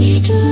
Still.